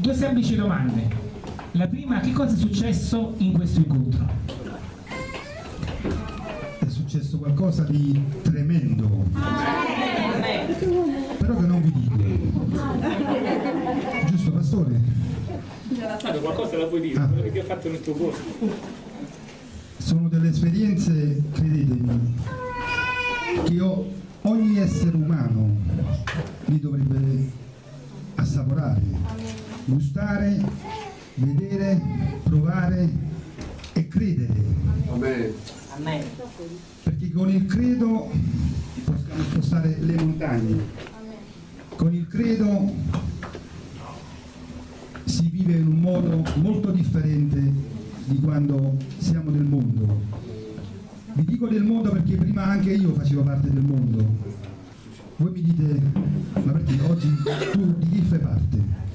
Due semplici domande. La prima, che cosa è successo in questo incontro? È successo qualcosa di tremendo. Però che non vi dico. Giusto, pastore? Stato qualcosa la puoi dire, Ah. quello che ho fatto nel tuo cuore. Sono delle esperienze, credetemi, che io- ogni essere umano li dovrebbe assaporare, gustare, vedere, provare e credere. Amen. Perché con il credo possiamo spostare le montagne. Con il credo si vive in un modo molto differente di quando siamo nel mondo. Vi dico del mondo perché prima anche io facevo parte del mondo. Voi mi dite, ma perché oggi tu di chi fai parte?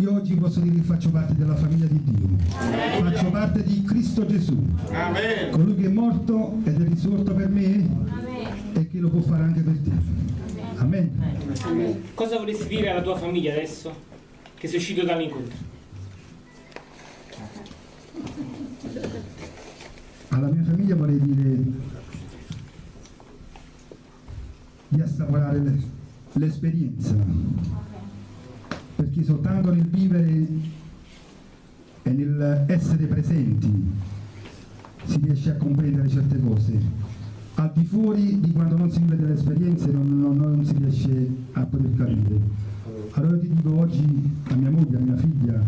Io oggi posso dire che faccio parte della famiglia di Dio. Faccio parte di Cristo Gesù. Colui che è morto ed è risorto per me e che lo può fare anche per te. Amen. Cosa vorresti dire alla tua famiglia adesso che sei uscito dall'incontro? Alla mia famiglia vorrei dire di assaporare l'es- l'esperienza, perché soltanto nel vivere e nel essere presenti si riesce a comprendere certe cose. Al di fuori di quando non si vive delle esperienze non, non- non si riesce a poter capire. Allora ti dico oggi a mia moglie, a mia figlia,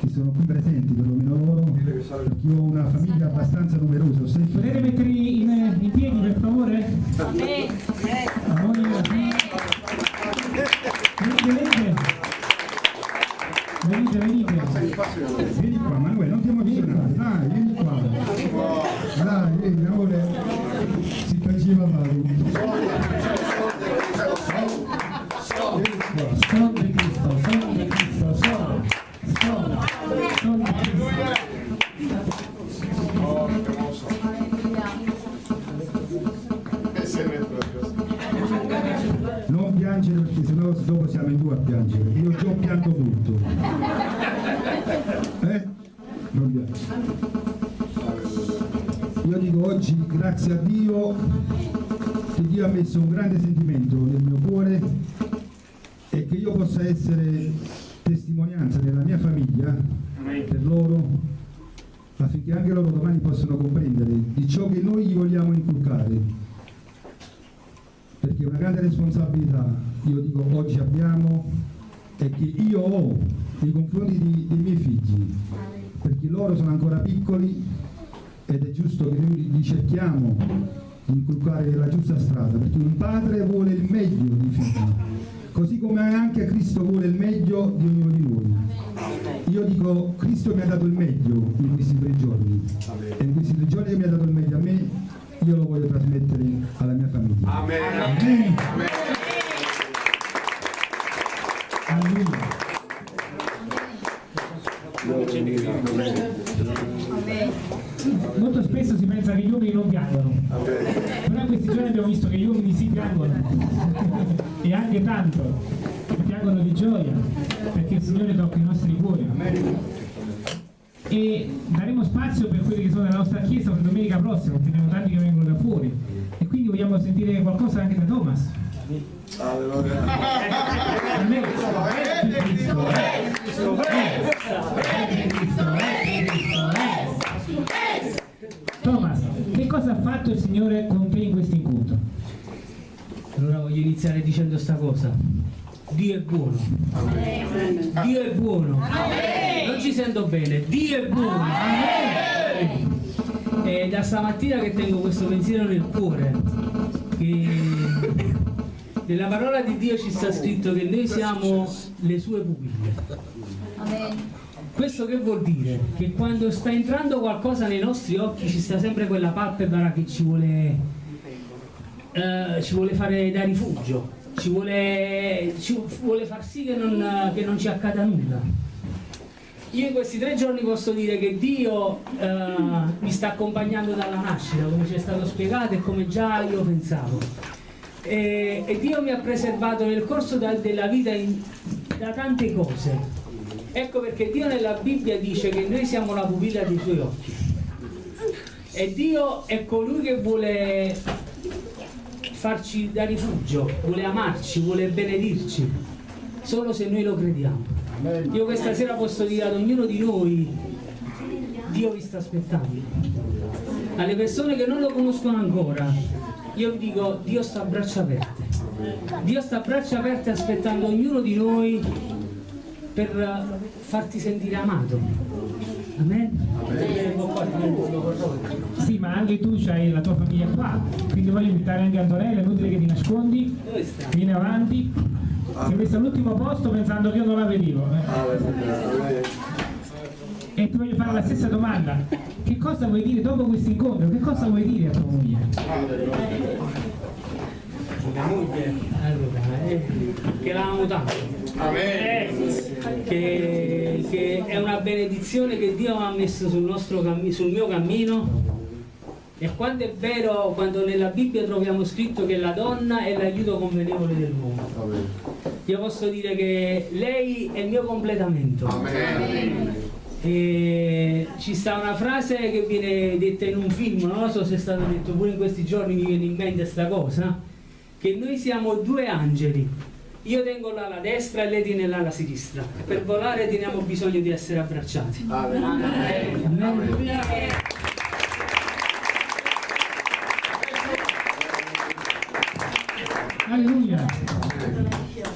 che sono qui presenti, perlomeno loro, perché io ho una famiglia abbastanza numerosa. Potete mettervi in, in piedi per favore? Amore, Venite, nei confronti di- dei miei figli perché loro sono ancora piccoli ed è giusto che noi li cerchiamo di inculcare la giusta strada perché un padre vuole il meglio dei figli così come anche Cristo vuole il meglio di ognuno di noi io dico Cristo mi ha dato il meglio in questi tre giorni e in questi tre giorni che mi ha dato il meglio a me io lo voglio trasmettere alla mia famiglia Amen. Alleluia. Spesso si pensa che gli uomini non piangono, però in questi giorni abbiamo visto che gli uomini si piangono e anche tanto, piangono di gioia perché il Signore tocca i nostri cuori. E daremo spazio per quelli che sono nella nostra chiesa per domenica prossima, perché abbiamo tanti che vengono da fuori e quindi vogliamo sentire qualcosa anche da Thomas. Amen. Thomas, che cosa ha fatto il Signore con te in questo incontro? Allora voglio iniziare dicendo sta cosa. Dio è buono. Dio è buono. Non ci sento bene. Dio è buono. Amen. È da stamattina che tengo questo pensiero nel cuore. Che nella parola di Dio ci sta scritto che noi siamo le sue pupille. Questo che vuol dire? Che quando sta entrando qualcosa nei nostri occhi ci sta sempre quella palpebra che ci vuole, eh, ci vuole fare da rifugio, ci vuole, ci vuole far sì che non, che non ci accada nulla. Io in questi tre giorni posso dire che Dio eh, mi sta accompagnando dalla nascita, come ci è stato spiegato e come già io pensavo. E, e Dio mi ha preservato nel corso da- della vita in- da tante cose. Ecco perché Dio nella Bibbia dice che noi siamo la pupilla dei suoi occhi. E Dio è colui che vuole farci da rifugio, vuole amarci, vuole benedirci, solo se noi lo crediamo. Io questa sera posso dire ad ognuno di noi, Dio vi sta aspettando. Alle persone che non lo conoscono ancora, io vi dico, Dio sta a braccia aperte. Dio sta a braccia aperte aspettando ognuno di noi per farti sentire amato. Amen. Sì, ma anche tu hai la tua famiglia qua, quindi voglio invitare anche Antonella, è inutile che ti nascondi, vieni avanti. Si è messa all'ultimo posto pensando che io non la vedevo. eh. E ti voglio fare la stessa domanda. Che cosa vuoi dire dopo questo incontro? Che cosa vuoi dire a tua moglie? Mia moglie, allora, eh, che la amo tanto. Che, che è una benedizione che Dio ha messo sul, nostro sul mio cammino. E quando è vero, quando nella Bibbia troviamo scritto che la donna è l'aiuto convenevole dell'uomo. Io posso dire che lei è il mio completamento. E ci sta una frase che viene detta in un film, non lo so se è stato detto pure in questi giorni, mi viene in mente questa cosa, che noi siamo due angeli. Io tengo l'ala destra e lei tiene l'ala sinistra. Per volare teniamo bisogno di essere abbracciati. Alleluia.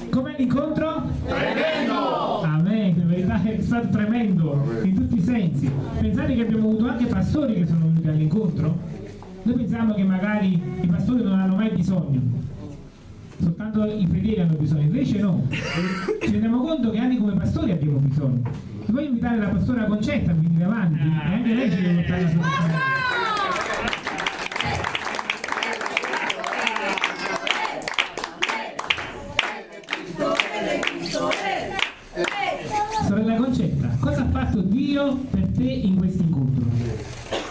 Com'è l'incontro? Tremendo! Amen, in verità è stato tremendo in tutti i sensi. Pensate che abbiamo avuto anche pastori che sono venuti all'incontro? Noi pensiamo che magari i pastori non hanno mai bisogno, soltanto i fedeli hanno bisogno, invece no. Ci rendiamo conto che anche come pastori abbiamo bisogno. Ti voglio invitare la pastora Concetta a venire avanti e anche lei ci deve portare la sua. Sorella Concetta, cosa ha fatto Dio per te in questo incontro?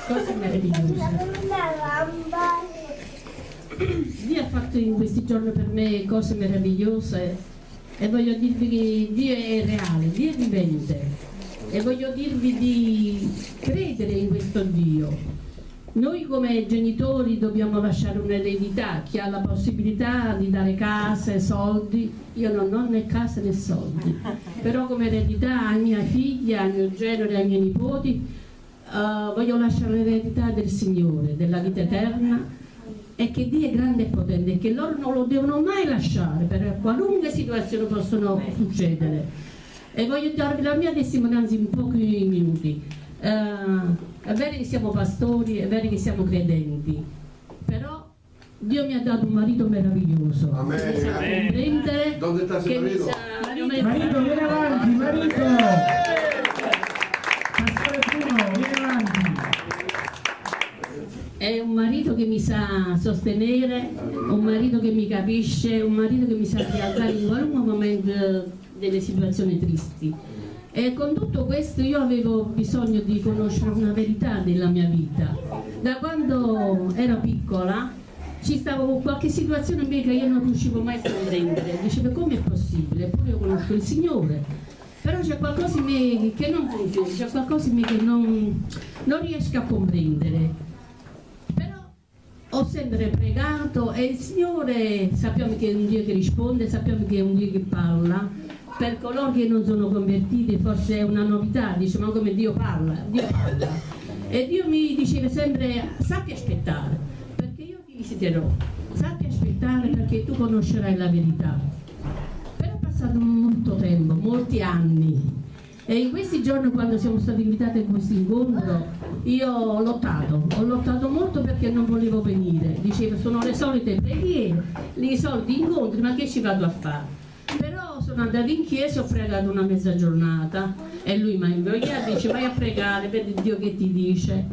cose meravigliose. Ha fatto in questi giorni per me cose meravigliose e voglio dirvi che Dio è reale, Dio è vivente. E voglio dirvi di credere in questo Dio. Noi come genitori dobbiamo lasciare un'eredità, chi ha la possibilità di dare case, soldi, io non ho né casa né soldi, però come eredità ai miei figli, al mio genere, ai miei nipoti, eh, voglio lasciare l'eredità del Signore, della vita eterna e che Dio è grande e potente e che loro non lo devono mai lasciare per qualunque situazione possono succedere. E voglio darvi la mia testimonianza in pochi minuti. Eh, è vero che siamo pastori, è vero che siamo credenti, però Dio mi ha dato un marito meraviglioso Amen. che mi sa comprendere, Dove sta che mi marito? sa Marito, vieni avanti, marito! È un marito che mi sa sostenere, un marito che mi capisce, un marito che mi sa rialzare in qualunque momento delle situazioni tristi. E con tutto questo io avevo bisogno di conoscere una verità della mia vita. Da quando ero piccola ci stavo con qualche situazione mia che io non riuscivo mai a comprendere. Dicevo come è possibile? Eppure io conosco il Signore. Però c'è qualcosa in me che non funziona, c'è qualcosa in me che non, non riesco a comprendere. Ho sempre pregato e il Signore sappiamo che è un Dio che risponde, sappiamo che è un Dio che parla. Per coloro che non sono convertiti forse è una novità, dice ma come Dio parla? Dio parla. E Dio mi diceva sempre sappi aspettare, perché io ti visiterò, sappi aspettare perché tu conoscerai la verità. Però è passato molto tempo, molti anni. E in questi giorni quando siamo stati invitati in questo incontro io ho lottato, ho lottato molto perché non volevo venire. Dicevo sono le solite preghiere, i soliti incontri, ma che ci vado a fare? Però sono andata in chiesa, ho pregato una mezza giornata e lui mi ha invogliato, dice vai a pregare, vedi Dio che ti dice.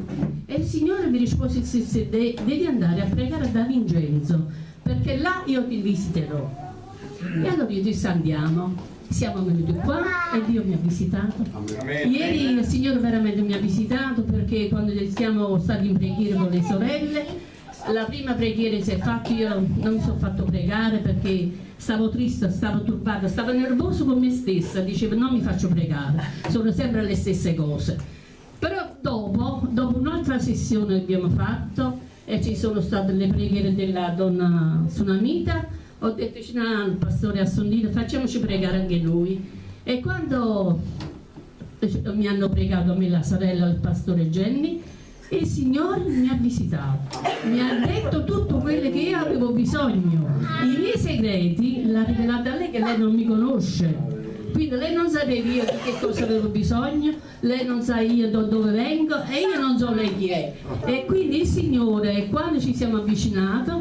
E il Signore mi rispose sì, sì, de- devi andare a pregare da Vincenzo, perché là io ti visiterò. E allora io disse andiamo. Siamo venuti qua e Dio mi ha visitato. Ieri il Signore veramente mi ha visitato perché quando siamo stati in preghiera con le sorelle, la prima preghiera si è fatta, io non mi sono fatto pregare perché stavo triste, stavo turbata, stavo nervoso con me stessa, dicevo non mi faccio pregare, sono sempre le stesse cose. Però dopo, dopo un'altra sessione che abbiamo fatto e ci sono state le preghiere della donna Sunamita, ho detto al pastore Assondino facciamoci pregare anche noi. E quando mi hanno pregato me la sorella il pastore Jenny, il Signore mi ha visitato, mi ha detto tutto quello che io avevo bisogno. I miei segreti l'ha rivelato a lei che lei non mi conosce. Quindi lei non sapeva io di che cosa avevo bisogno, lei non sa io da dove vengo e io non so lei chi è. E quindi il Signore, quando ci siamo avvicinati,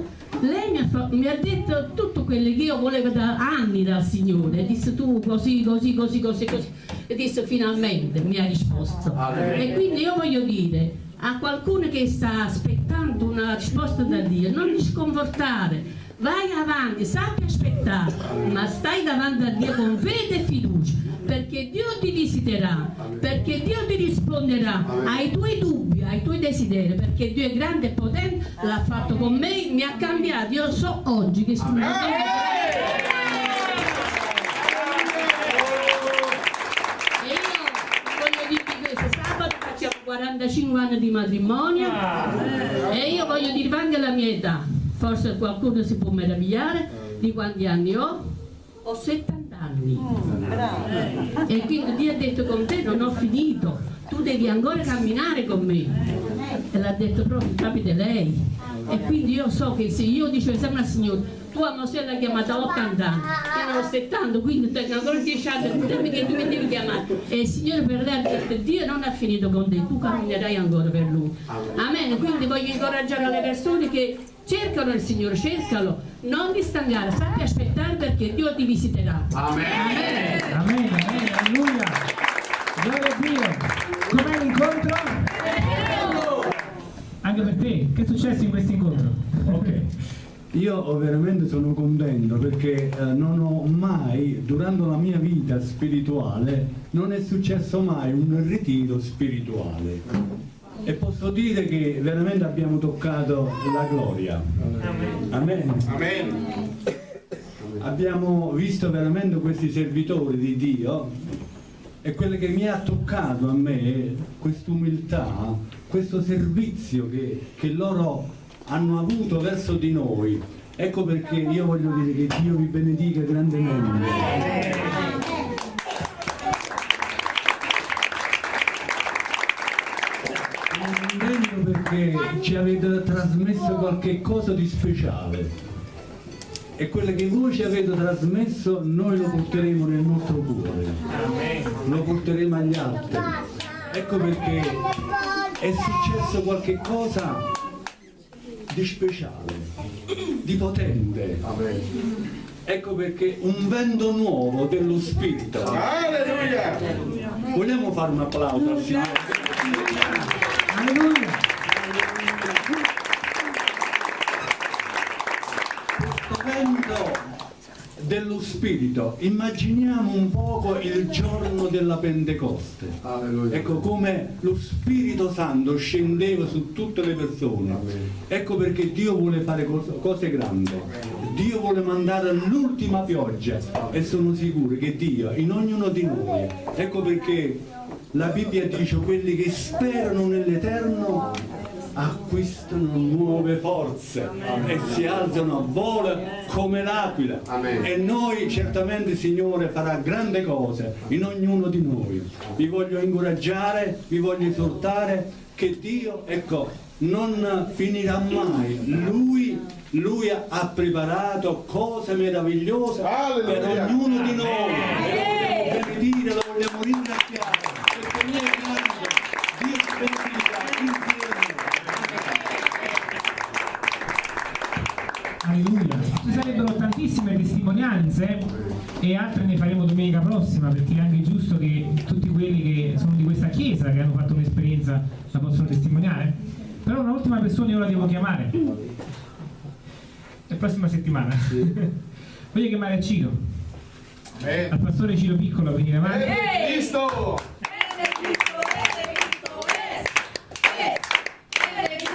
lei mi ha, mi ha detto tutto quello che io volevo da anni dal Signore. Disse tu così, così, così, così, così. E disse finalmente mi ha risposto. E quindi io voglio dire a qualcuno che sta aspettando una risposta da Dio, non ti sconfortare, vai avanti, sappi aspettare, ma stai davanti a Dio con fede e fiducia, perché Dio ti visiterà, perché Dio ti risponderà ai tuoi dubbi, ai tuoi desideri, perché Dio è grande e potente, l'ha fatto con me, mi ha cambiato, io so oggi che sono E io voglio dirvi questo, sabato facciamo 45 anni di matrimonio e io voglio dirvi anche la mia età. Forse qualcuno si può meravigliare di quanti anni ho. Ho 70 anni. E quindi Dio ha detto con te non ho finito, tu devi ancora camminare con me. E l'ha detto proprio, capite lei. E quindi io so che se io dicevo sempre al Signore, tua Mosè l'ha chiamata a 80 anni, ho 70, quindi tengo ancora 10 anni, dimmi che tu mi devi chiamare. E il Signore per lei ha detto, Dio non ha finito con te, tu camminerai ancora per Lui. Amen. Quindi voglio incoraggiare le persone che cercano il Signore, cercalo, non ti stancare, sappi aspettare perché Dio ti visiterà. Amen, amen, alleluia. Gloria a Dio. Com'è l'incontro? Anche per te, che è successo in questo incontro? Ok. Io veramente sono contento perché eh, non ho mai, durante la mia vita spirituale, non è successo mai un ritiro spirituale. E posso dire che veramente abbiamo toccato la gloria. Amen. Abbiamo visto veramente questi servitori di Dio e quello che mi ha toccato a me è quest'umiltà, questo servizio che, che loro hanno avuto verso di noi. Ecco perché io voglio dire che Dio vi benedica grandemente. Contento perché ci avete trasmesso qualche cosa di speciale e quello che voi ci avete trasmesso noi lo porteremo nel nostro cuore, lo porteremo agli altri. Ecco perché è successo qualche cosa di speciale, di potente. Ecco perché un vento nuovo dello Spirito. Vogliamo fare un applauso al Signore? Spirito, immaginiamo un poco il giorno della Pentecoste. Ecco come lo Spirito Santo scendeva su tutte le persone. Ecco perché Dio vuole fare cos- cose grandi. Dio vuole mandare l'ultima pioggia e sono sicuro che Dio in ognuno di noi. Ecco perché la Bibbia dice quelli che sperano nell'Eterno acquistano nuove forze e si alzano a volo come l'aquila. E noi certamente Signore farà grandi cose in ognuno di noi. Vi voglio incoraggiare vi voglio esortare che Dio ecco non finirà mai. Lui lui ha preparato cose meravigliose per ognuno di noi. Benedire lo vogliamo ringraziare perché lui è grande Dio ci benedica insieme Alleluia. Ci sarebbero tantissime testimonianze e altre ne faremo domenica prossima perché è anche giusto che tutti quelli che sono di questa chiesa che hanno fatto un'esperienza la possono testimoniare. Però un'ultima persona io la devo chiamare. La prossima settimana. Voglio chiamare Ciro. Al pastore Ciro Piccolo a venire avanti.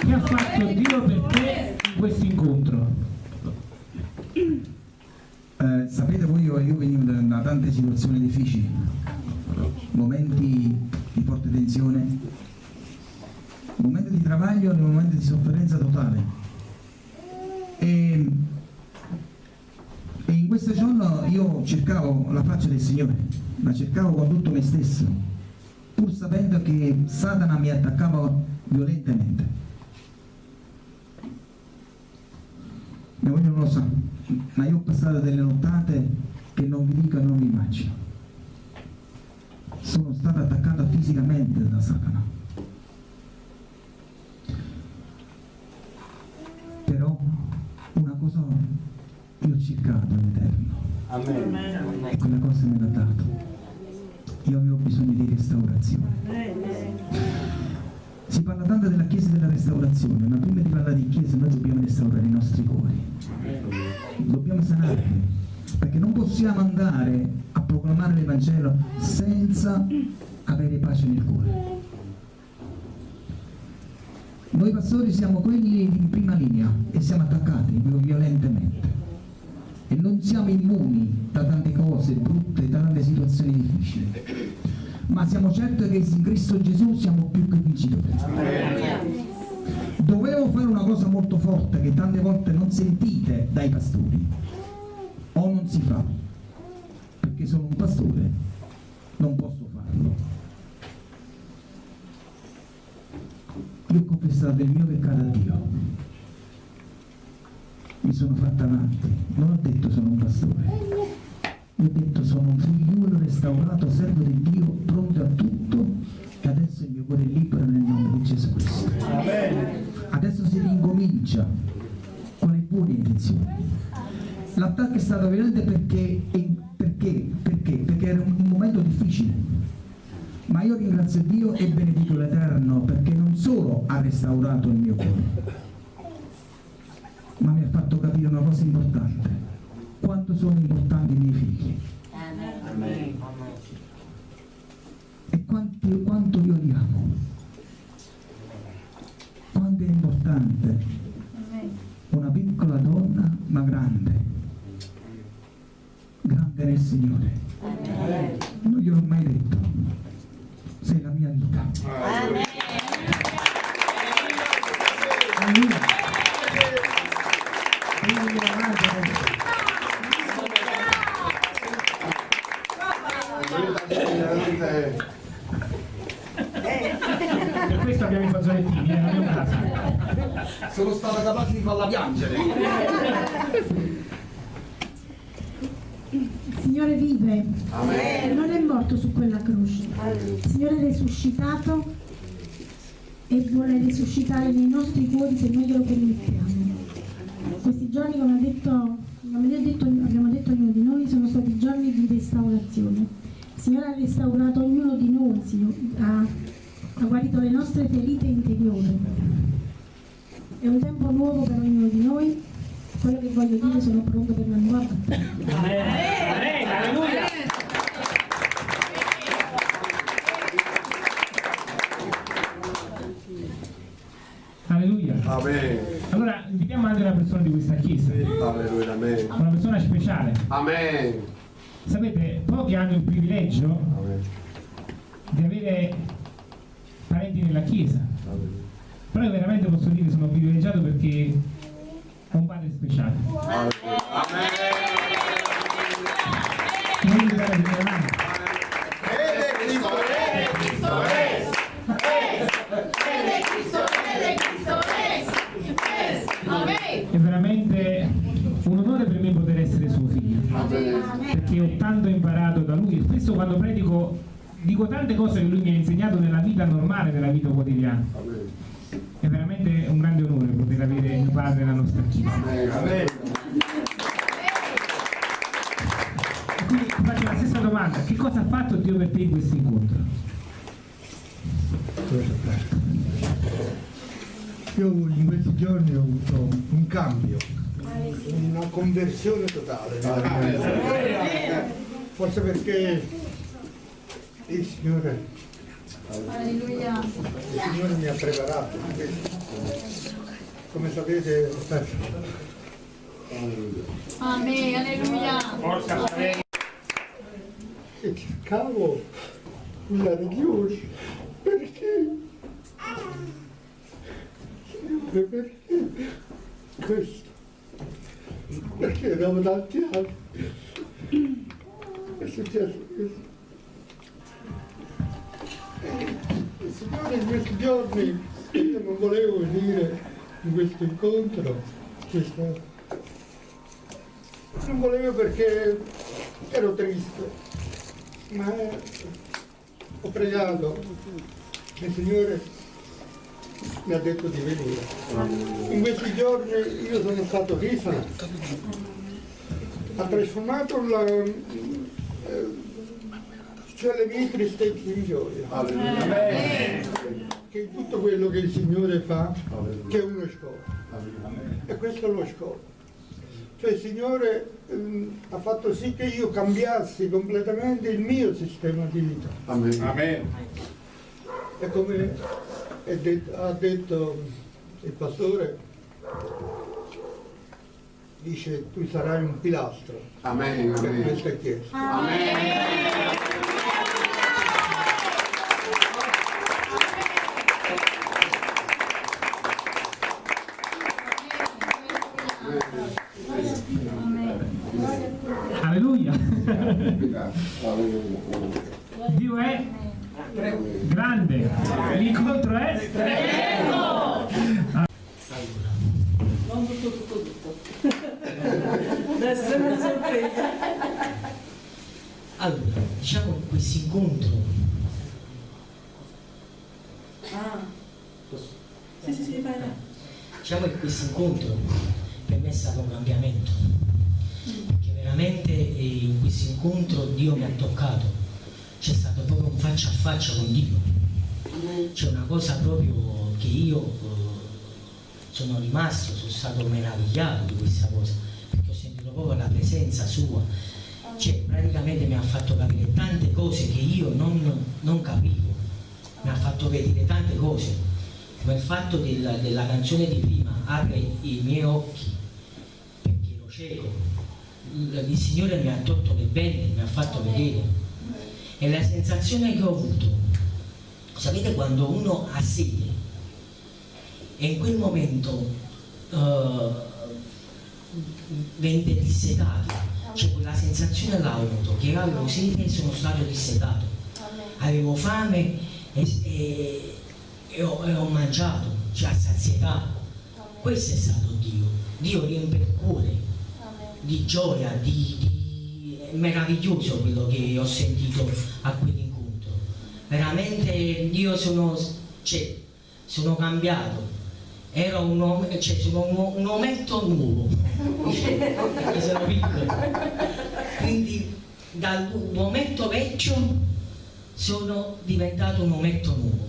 Che ha fatto Dio per te in questo incontro? Eh, tante situazioni difficili, momenti di forte tensione, momenti di travaglio e momenti di sofferenza totale. E, e in questo giorno io cercavo la faccia del Signore, la cercavo con tutto me stesso, pur sapendo che Satana mi attaccava violentemente. Mia moglie non lo sa, ma io ho passato delle nottate che non vi dico e non vi immagino. Sono stato attaccato fisicamente da Satana. Però una cosa io ho cercato all'Eterno e quella cosa me l'ha dato. Io avevo bisogno di restaurazione. Si parla tanto della Chiesa e della restaurazione, ma prima di parlare di Chiesa noi dobbiamo restaurare i nostri cuori. Dobbiamo sanarli, perché non possiamo andare a proclamare l'Evangelo senza avere pace nel cuore. Noi pastori siamo quelli in prima linea e siamo attaccati violentemente e non siamo immuni da tante cose brutte, da tante situazioni difficili, ma siamo certi che in Cristo Gesù siamo più che vincitori. Dovevo fare una cosa molto forte che tante volte non sentite dai pastori si fa, perché sono un pastore, non posso farlo. Io ho confessato il mio peccato a Dio. Mi sono fatta avanti, non ho detto sono un pastore, io ho detto sono un figliuolo restaurato, servo di Dio, pronto a tutto e adesso il mio cuore è libero nel nome di Gesù Cristo. Adesso si ricomincia con le buone intenzioni. L'attacco è stato violento perché, perché, perché? Perché era un momento difficile. Ma io ringrazio Dio e benedico l'Eterno perché non solo ha restaurato il mio cuore, ma mi ha fatto capire una cosa importante, quanto sono importanti i miei figli e grande nel Signore. Non gliel'ho mai detto, sei la mia vita. Alleluia. Io glielo mangio. Per questo abbiamo i fazzolettini, eh, non è un caso. Sono stato capace di farla piangere. Il Signore vive, non è morto su quella croce. Signore è risuscitato e vuole risuscitare nei nostri cuori se noi glielo permettiamo. Questi giorni, come, ha detto, come detto- abbiamo detto ognuno di noi, sono stati giorni di restaurazione. Signore ha restaurato ognuno di noi, Signore, ha, ha guarito le nostre ferite interiori. È un tempo nuovo per ognuno di noi. Quello che voglio dire, sono pronto per la nuova battaglia. Alleluia. Amen. Allora invitiamo anche una persona di questa chiesa, Alleluia. Amen. una persona speciale. Amen. Sapete, pochi hanno il privilegio Amen. di avere parenti nella chiesa, Amen. però io veramente posso dire che sono privilegiato perché ho un padre speciale. Non veramente un onore per me poter essere suo figlio, perché ho tanto imparato da lui e spesso quando predico dico tante cose che lui mi ha insegnato nella vita normale, nella vita quotidiana. È veramente un grande onore poter avere mio padre nella nostra chiesa. Quindi faccio la stessa domanda, che cosa ha fatto Dio per te in questo incontro? Io in questi giorni ho avuto un cambio, una conversione totale. Forse perché il Signore, il Signore mi ha preparato. Come sapete, Amen, alleluia. Forza, e cercavo la Dio perché Signore perché questo? Perché dopo tanti anni è successo questo. E il Signore in questi giorni io non volevo venire in questo incontro questo non volevo perché ero triste, ma ho pregato il Signore mi ha detto di venire. In questi giorni io sono stato risanato. Ha trasformato la, eh, cioè le mie tristezze in gioia. Che tutto quello che il Signore fa, che è uno scopo. E questo è lo scopo. Cioè il Signore ehm, ha fatto sì che io cambiassi completamente il mio sistema di vita. Amen. E come è det- ha detto il pastore, dice tu sarai un pilastro Amen. per Amen. questa chiesa. Alleluia. Dio è grande. L'incontro è Non tutto, tutto, tutto. Deve essere una sorpresa. Allora, diciamo che questo incontro Ah. Sì, sì, sì, vai, vai. diciamo che questo incontro per me è stato un cambiamento perché veramente eh, in questo incontro Dio mi ha toccato c'è stato proprio un faccia a faccia con Dio c'è una cosa proprio che io eh, sono rimasto sono stato meravigliato di questa cosa perché ho sentito proprio la presenza sua. Cioè praticamente mi ha fatto capire tante cose che io non, non capivo. Mi ha fatto vedere tante cose come il fatto della, della canzone di prima apre i miei occhi perché ero cieco. Il, Signore mi ha tolto le belle mi ha fatto vedere. E la sensazione che ho avuto sapete quando uno ha sete e in quel momento eh, vende dissetato cioè quella sensazione l'ho avuto che avevo sete e sono stato dissetato avevo fame e, e- e ho, e ho mangiato, cioè a sazietà. Questo è stato Dio. Dio riempie il cuore di gioia, di, di- è meraviglioso quello che ho sentito a quell'incontro. Veramente io sono, cioè, sono cambiato. Ero un, uomo- cioè, sono un, ometto nuovo, perché sono piccolo. Quindi dall'ometto vecchio sono diventato un ometto nuovo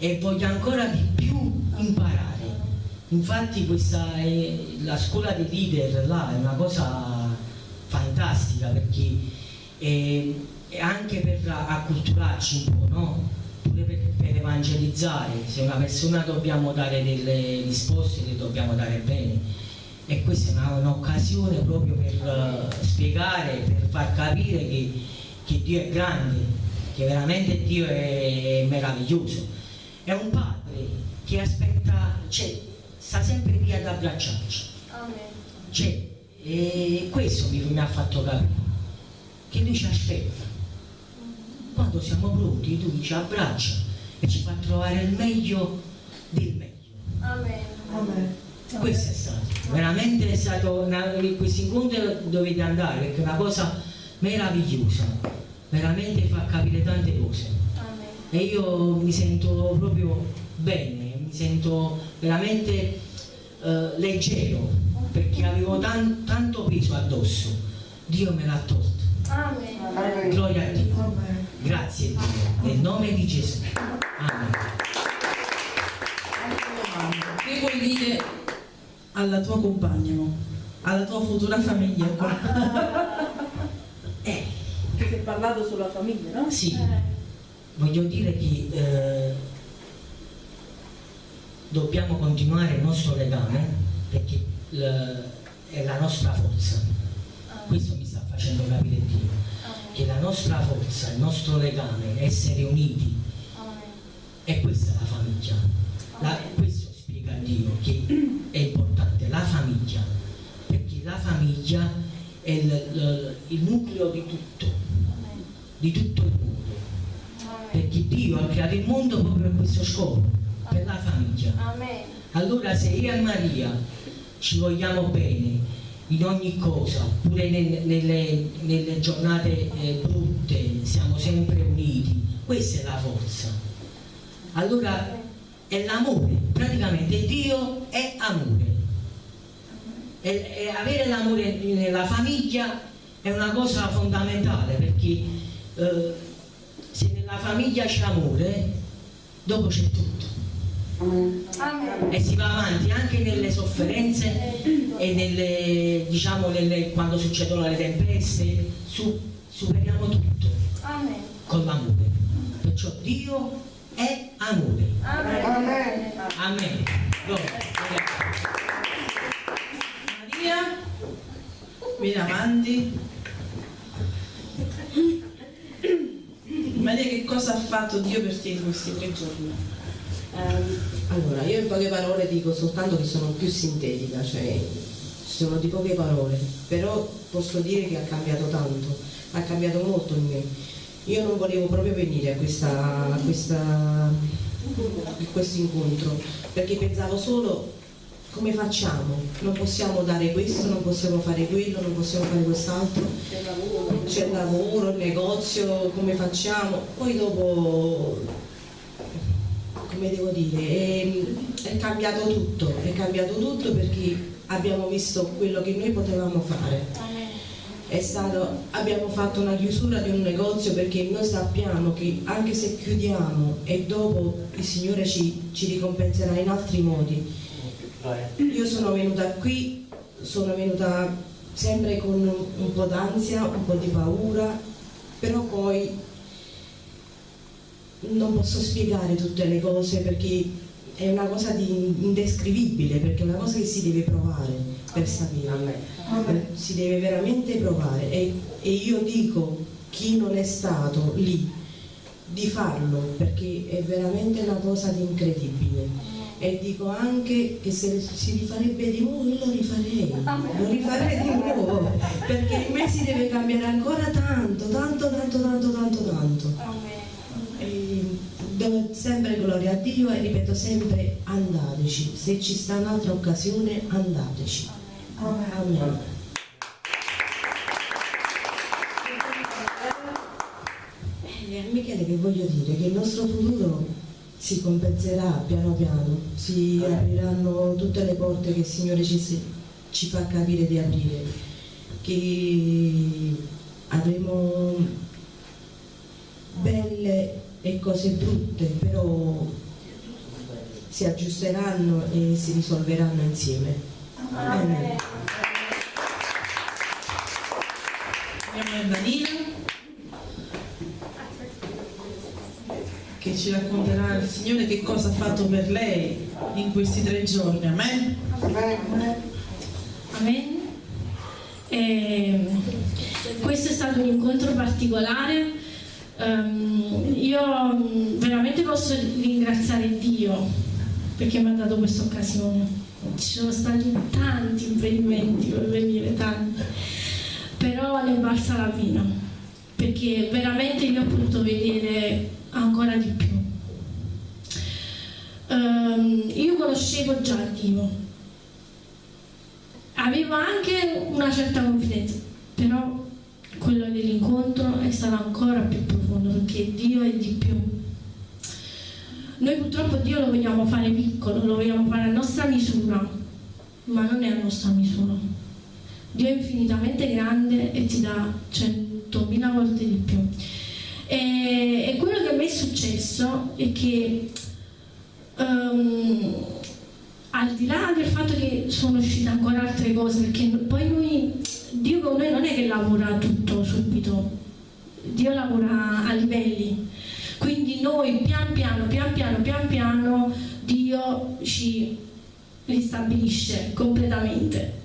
e voglio ancora di più imparare. Infatti questa è, la scuola dei leader là è una cosa fantastica perché è, è anche per acculturarci un po', no? Pure per, per evangelizzare, se una persona dobbiamo dare delle risposte le dobbiamo dare bene e questa è un'occasione proprio per eh, spiegare, per far capire che, che Dio è grande, che veramente Dio è meraviglioso. È un padre che aspetta, cioè, sta sempre lì ad abbracciarci. Cioè, e questo mi, mi ha fatto capire, che lui ci aspetta. Quando siamo pronti, lui ci abbraccia e ci fa trovare il meglio del meglio. Questo è stato, veramente è stato, una, questo incontro dovete andare perché è una cosa meravigliosa, veramente fa capire tante cose. E io mi sento proprio bene, mi sento veramente eh, leggero perché avevo tan- tanto peso addosso. Dio me l'ha tolto. Gloria a Dio. Grazie Dio. Nel nome di Gesù. Amen. Che vuoi dire alla tua compagna, alla tua futura famiglia? Eh, Che si è parlato sulla famiglia, no? Sì, voglio dire che eh, dobbiamo continuare il nostro legame perché l- è la nostra forza. Questo mi sta facendo capire Dio. che la nostra forza, il nostro legame, essere uniti, e questa è la famiglia. La, questo spiega Dio che è importante, la famiglia, perché la famiglia è il, il, il nucleo di tutto, di tutto il mondo. Perché Dio ha creato il mondo proprio per questo scopo, per la famiglia. Allora se io e Maria ci vogliamo bene in ogni cosa, pure nel- nelle, nelle giornate eh, brutte, siamo sempre uniti, questa è la forza. Allora è l'amore, praticamente Dio è amore. E, e avere l'amore nella famiglia è una cosa fondamentale perché eh, se nella famiglia c'è amore, dopo c'è tutto e si va avanti anche nelle sofferenze e nelle, diciamo, nelle- quando succedono le tempeste, su- superiamo tutto con l'amore. Perciò Dio è amore. Amen. Amen. Gloria. Maria, vieni avanti. Maria, che cosa ha fatto Dio per te in questi tre giorni? Ehm, allora, io in poche parole dico soltanto che sono più sintetica, cioè sono di poche parole, però posso dire che ha cambiato tanto, ha cambiato molto in me. Io non volevo proprio venire a, questa, a, questa, a questo incontro perché pensavo solo come facciamo? Non possiamo dare questo, non possiamo fare quello, non possiamo fare quest'altro. C'è il lavoro, il negozio, come facciamo? Poi dopo come devo dire, è, è cambiato tutto, è cambiato tutto perché abbiamo visto quello che noi potevamo fare. È stato- abbiamo fatto una chiusura di un negozio perché noi sappiamo che anche se chiudiamo e dopo il Signore ci, ci ricompenserà in altri modi. Io sono venuta qui, sono venuta sempre con un, un po' d'ansia, un po' di paura, però poi non posso spiegare tutte le cose perché è una cosa di indescrivibile, perché è una cosa che si deve provare per sapere. Eh, Si deve veramente provare e, e io dico chi non è stato lì di farlo perché è veramente una cosa di incredibile. E dico anche che se si rifarebbe di nuovo io lo rifarei, lo rifarei di nuovo, perché in me si deve cambiare ancora tanto, tanto, tanto, tanto, tanto, tanto. E do sempre gloria a Dio e ripeto sempre andateci, se ci sta un'altra occasione andateci. Amen. E a Michele che voglio dire che il nostro futuro si compenserà piano piano, si apriranno tutte le porte che il Signore ci, ci fa capire di aprire, che avremo belle e cose brutte, però si aggiusteranno e si risolveranno insieme. Amen. Andiamo a Danilo che ci racconterà il Signore che cosa ha fatto per lei in questi tre giorni. Amen. Amen. E questo è stato un incontro particolare. Ehm, io mm, veramente posso ringraziare Dio perché mi ha dato questa occasione. Ci sono stati tanti impedimenti per venire, tanti, però è valsa la pena perché veramente io ho potuto vedere ancora di più. Ehm, io conoscevo già Dio, avevo anche una certa confidenza, però quello dell'incontro è stato ancora più profondo perché Dio è di più. Noi purtroppo Dio lo vogliamo fare piccolo, lo vogliamo fare a nostra misura, ma non è a nostra misura. Dio è infinitamente grande e ti dà centomila volte di più. E, e quello che a me è successo è che ehm, al di là del fatto che sono uscite ancora altre cose, perché poi noi, Dio con noi non è che lavora tutto subito, Dio lavora a livelli. Quindi noi pian piano, pian piano, pian piano Dio ci ristabilisce completamente.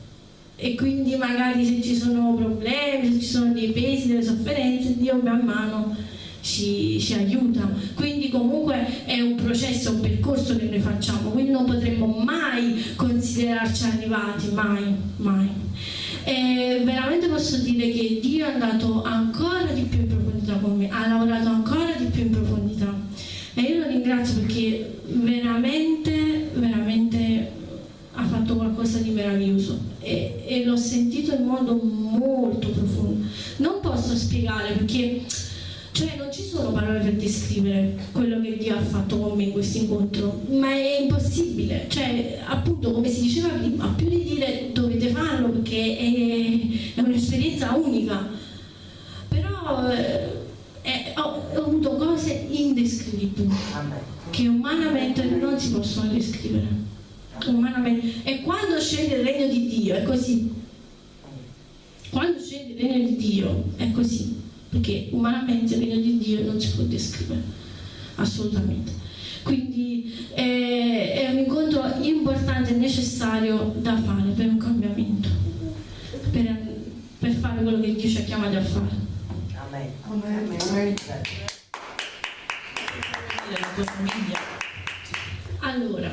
e quindi magari se ci sono problemi, se ci sono dei pesi, delle sofferenze, Dio man mano ci, ci aiuta. Quindi comunque è un processo, un percorso che noi facciamo, quindi non potremmo mai considerarci arrivati, mai, mai. E veramente posso dire che Dio è andato ancora di più in profondità con me, ha lavorato ancora più in profondità. E io lo ringrazio perché veramente, veramente ha fatto qualcosa di meraviglioso e, e l'ho sentito in modo molto profondo. Non posso spiegare perché cioè non ci sono parole per descrivere quello che Dio ha fatto con me in questo incontro, ma è impossibile. Cioè, appunto, come si diceva prima, più di dire dovete farlo perché è, è un'esperienza unica. Però eh, è- ho, ho avuto cose indescrivibili che umanamente non si possono descrivere. Umanamente. E quando scende il regno di Dio è così. Quando scende il regno di Dio è così perché umanamente il regno di Dio non si può descrivere, assolutamente. Quindi eh, è un incontro importante e necessario da fare per un cambiamento, per, per fare quello che Dio ci ha chiamati a fare. Allora,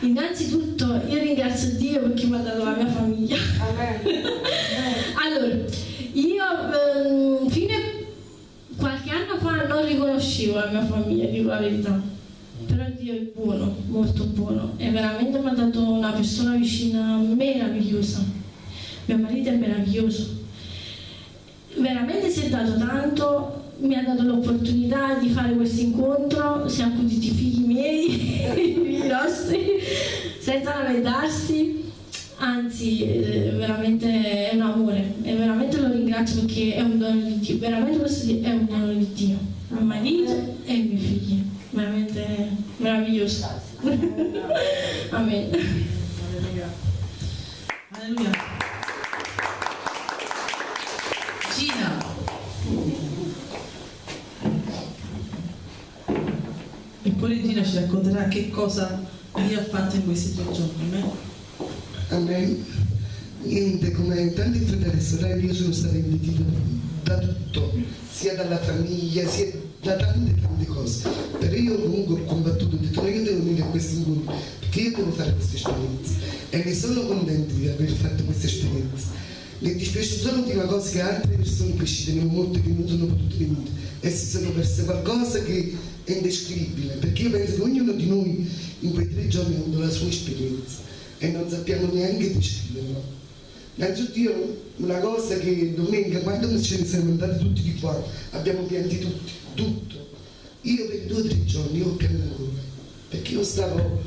innanzitutto io ringrazio Dio perché mi ha dato la mia famiglia. allora, io ehm, fino a qualche anno fa non riconoscevo la mia famiglia, dico la verità. Però Dio è buono, molto buono e veramente mi ha dato una persona vicina meravigliosa. Mio marito è meraviglioso. Veramente si è dato tanto, mi ha dato l'opportunità di fare questo incontro, si è accuditi i figli miei, i figli nostri, senza lamentarsi. Anzi eh, veramente è un amore e veramente lo ringrazio perché è un dono di Dio veramente dire è un dono di Dio. Mio marito e i miei figli veramente meraviglioso. Amen. Alleluia. Poi Regina ci racconterà che cosa Dio ha fatto in questi tre giorni. amen? Amen. Niente, come tanti fratelli e sorelle, io sono stata invittita da tutto, sia dalla famiglia, sia da tante tante cose. Però io comunque ho combattuto, ho detto no, io devo venire a questo incontro, perché io devo fare questa esperienza. E ne sono contenta di aver fatto questa esperienza. Mi dispiace solo di una cosa che altre persone che ci tenevo molto che non sono potute venire e si sono perse qualcosa che è indescrivibile, perché io penso che ognuno di noi in quei tre giorni ha avuto la sua esperienza e non sappiamo neanche descriverla. Innanzitutto una cosa che domenica quando ce ne siamo andati tutti di qua abbiamo pianti tutti, tutto. Io per due o tre giorni io piango ancora, perché io stavo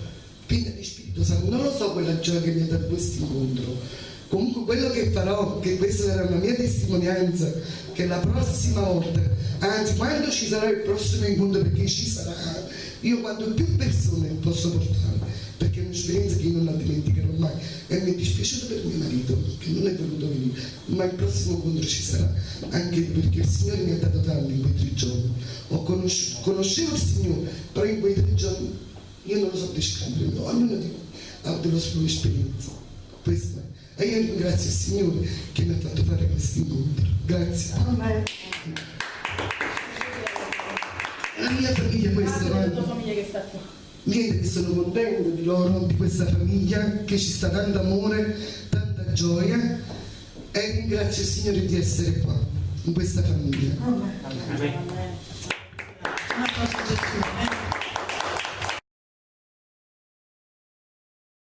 piena di Spirito Santo, non lo so quella gioia che mi ha dato questo incontro. Comunque quello che farò, che questa sarà una mia testimonianza, che la prossima volta, anzi quando ci sarà il prossimo incontro, perché ci sarà, io quando più persone posso portare, perché è un'esperienza che io non la dimenticherò mai. E mi è dispiaciuto per mio marito che non è voluto venire ma il prossimo incontro ci sarà. Anche perché il Signore mi ha dato tanto in quei tre giorni. Ho conosciuto, conoscevo il Signore però in quei tre giorni io non lo so descrivere ognuno di voi ha avuto la sua esperienza. Questa è. E io ringrazio il Signore che mi ha fatto fare questo incontro grazie la mia famiglia questa la tua famiglia che sta qua Niente, che sono contento di loro, di questa famiglia, che ci sta tanto amore, tanta gioia e ringrazio il Signore di essere qua, in questa famiglia. Un applauso a Gesù. amen?